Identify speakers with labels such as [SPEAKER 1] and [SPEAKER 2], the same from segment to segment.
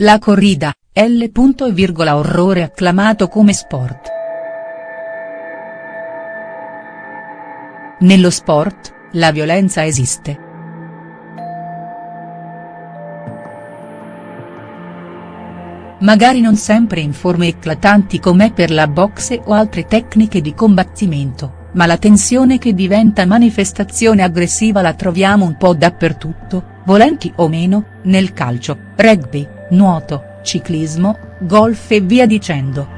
[SPEAKER 1] La corrida, L. orrore acclamato come sport. Nello sport, la violenza esiste. Magari non sempre in forme eclatanti come per la boxe o altre tecniche di combattimento, ma la tensione che diventa manifestazione aggressiva la troviamo un po' dappertutto, volenti o meno, nel calcio, rugby, nuoto, ciclismo, golf e via dicendo.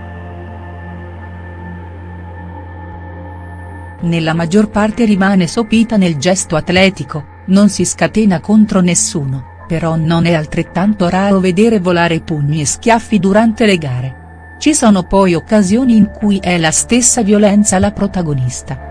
[SPEAKER 1] Nella maggior parte rimane sopita nel gesto atletico, non si scatena contro nessuno però non è altrettanto raro vedere volare pugni e schiaffi durante le gare. Ci sono poi occasioni in cui è la stessa violenza la protagonista.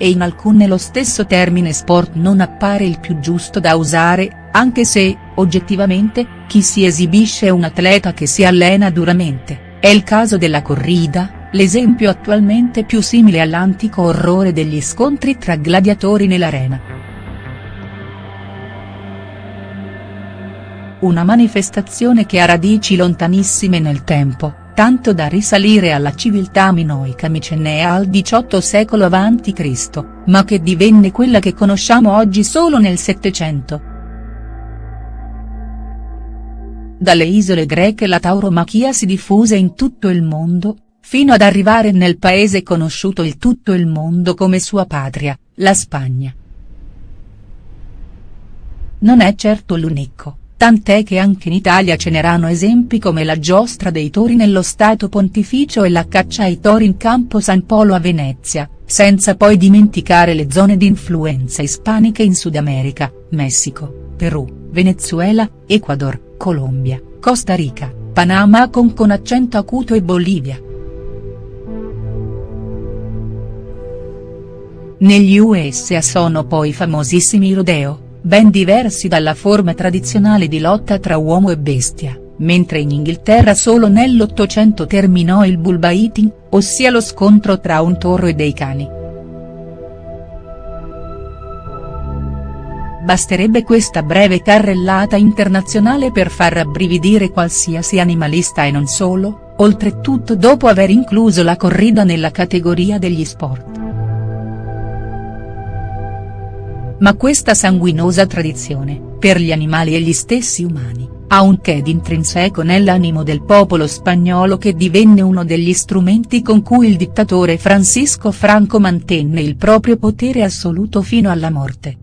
[SPEAKER 1] E in alcune lo stesso termine sport non appare il più giusto da usare, anche se, oggettivamente, chi si esibisce è un atleta che si allena duramente, è il caso della corrida, l'esempio attualmente più simile all'antico orrore degli scontri tra gladiatori nell'arena. Una manifestazione che ha radici lontanissime nel tempo, tanto da risalire alla civiltà minoica micennea al XVIII secolo a.C., ma che divenne quella che conosciamo oggi solo nel Settecento. Dalle isole greche la tauromachia si diffuse in tutto il mondo, fino ad arrivare nel paese conosciuto il tutto il mondo come sua patria, la Spagna. Non è certo l'unico, tant'è che anche in Italia ce n'erano esempi come la giostra dei tori nello Stato Pontificio e la caccia ai tori in Campo San Polo a Venezia, senza poi dimenticare le zone di influenza ispaniche in Sud America, Messico, Perù, Venezuela, Ecuador, Colombia, Costa Rica, Panama con con accento acuto e Bolivia. Negli USA sono poi famosissimi i rodeo, ben diversi dalla forma tradizionale di lotta tra uomo e bestia, mentre in Inghilterra solo nell'Ottocento terminò il bullbaiting, ossia lo scontro tra un toro e dei cani. Basterebbe questa breve carrellata internazionale per far rabbrividire qualsiasi animalista e non solo, oltretutto dopo aver incluso la corrida nella categoria degli sport. Ma questa sanguinosa tradizione, per gli animali e gli stessi umani, ha un che d'intrinseco nell'animo del popolo spagnolo che divenne uno degli strumenti con cui il dittatore Francisco Franco mantenne il proprio potere assoluto fino alla morte.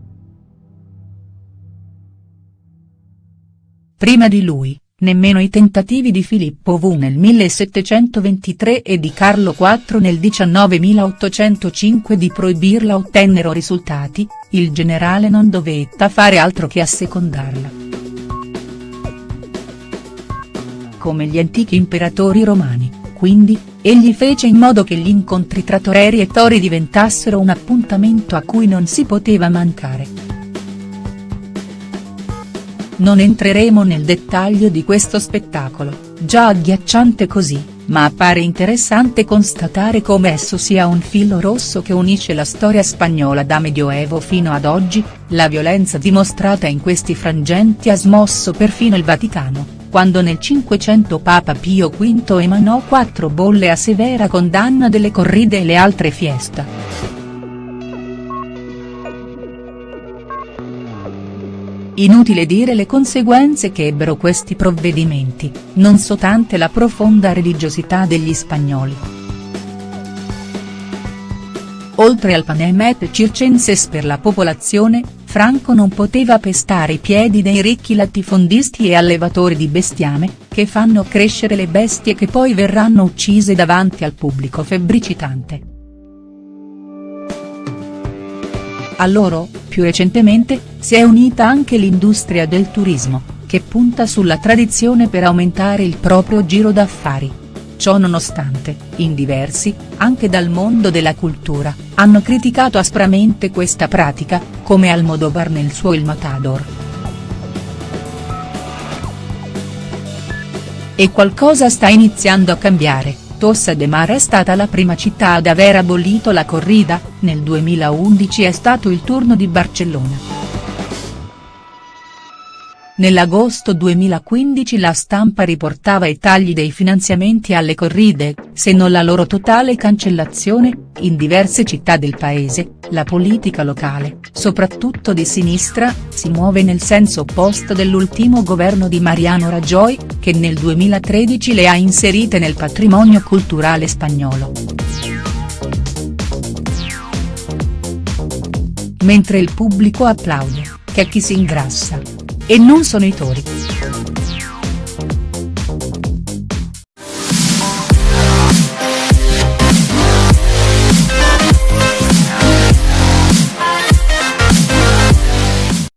[SPEAKER 1] Prima di lui, Nemmeno i tentativi di Filippo V nel 1723 e di Carlo IV nel 19805 di proibirla ottennero risultati, il generale non dovetta fare altro che assecondarla. Come gli antichi imperatori romani, quindi, egli fece in modo che gli incontri tra toreri e tori diventassero un appuntamento a cui non si poteva mancare. Non entreremo nel dettaglio di questo spettacolo, già agghiacciante così, ma appare interessante constatare come esso sia un filo rosso che unisce la storia spagnola da medioevo fino ad oggi, la violenza dimostrata in questi frangenti ha smosso perfino il Vaticano, quando nel Cinquecento Papa Pio V emanò quattro bolle a severa condanna delle corride e le altre fiesta. Inutile dire le conseguenze che ebbero questi provvedimenti, non soltanto la profonda religiosità degli spagnoli. Oltre al panem et circenses per la popolazione, Franco non poteva pestare i piedi dei ricchi latifondisti e allevatori di bestiame, che fanno crescere le bestie che poi verranno uccise davanti al pubblico febbricitante. A loro, più recentemente, si è unita anche l'industria del turismo, che punta sulla tradizione per aumentare il proprio giro d'affari. Ciò nonostante, in diversi, anche dal mondo della cultura, hanno criticato aspramente questa pratica, come Almodovar nel suo Il Matador. E qualcosa sta iniziando a cambiare. Tossa de Mar è stata la prima città ad aver abolito la corrida, nel 2011 è stato il turno di Barcellona. Nell'agosto 2015 la stampa riportava i tagli dei finanziamenti alle corride, se non la loro totale cancellazione, in diverse città del paese, la politica locale, soprattutto di sinistra, si muove nel senso opposto dell'ultimo governo di Mariano Rajoy, che nel 2013 le ha inserite nel patrimonio culturale spagnolo. Mentre il pubblico applaude, che chi si ingrassa. E non sono i tori.